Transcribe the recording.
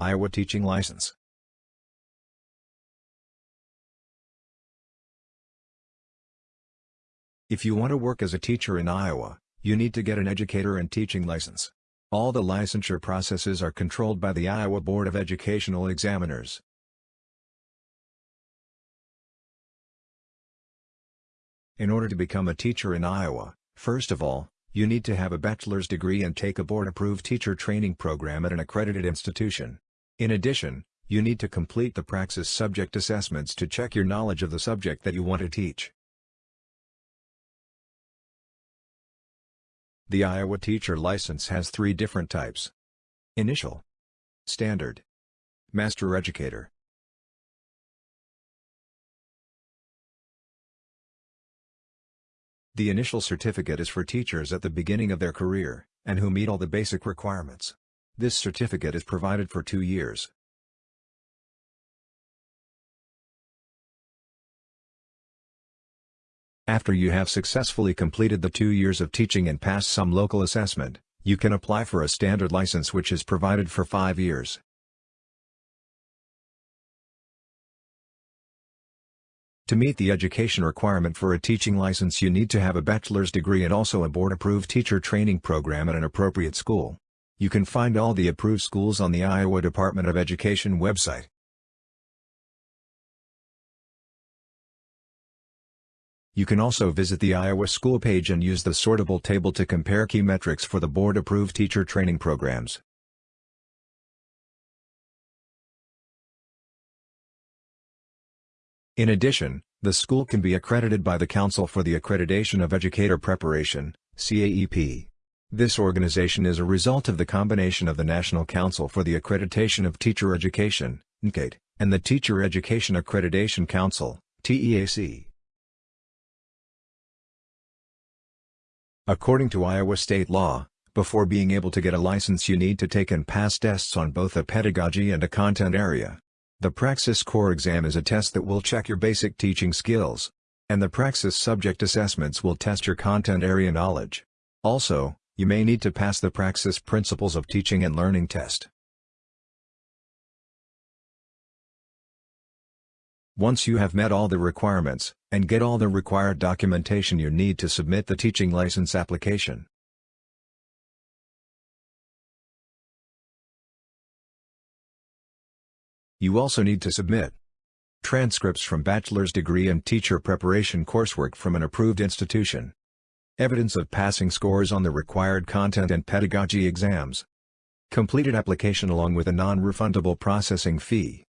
Iowa Teaching License. If you want to work as a teacher in Iowa, you need to get an educator and teaching license. All the licensure processes are controlled by the Iowa Board of Educational Examiners. In order to become a teacher in Iowa, first of all, you need to have a bachelor's degree and take a board-approved teacher training program at an accredited institution. In addition, you need to complete the Praxis subject assessments to check your knowledge of the subject that you want to teach. The Iowa Teacher License has three different types. Initial, Standard, Master Educator. The initial certificate is for teachers at the beginning of their career, and who meet all the basic requirements. This certificate is provided for two years. After you have successfully completed the two years of teaching and passed some local assessment, you can apply for a standard license which is provided for five years. To meet the education requirement for a teaching license you need to have a bachelor's degree and also a board-approved teacher training program at an appropriate school. You can find all the approved schools on the Iowa Department of Education website. You can also visit the Iowa school page and use the sortable table to compare key metrics for the board-approved teacher training programs. In addition, the school can be accredited by the Council for the Accreditation of Educator Preparation, CAEP. This organization is a result of the combination of the National Council for the Accreditation of Teacher Education, NCATE, and the Teacher Education Accreditation Council, TEAC. According to Iowa state law, before being able to get a license you need to take and pass tests on both a pedagogy and a content area. The Praxis Core exam is a test that will check your basic teaching skills. And the Praxis subject assessments will test your content area knowledge. Also, you may need to pass the Praxis Principles of Teaching and Learning test. Once you have met all the requirements, and get all the required documentation you need to submit the teaching license application, You also need to submit transcripts from bachelor's degree and teacher preparation coursework from an approved institution, evidence of passing scores on the required content and pedagogy exams, completed application along with a non-refundable processing fee.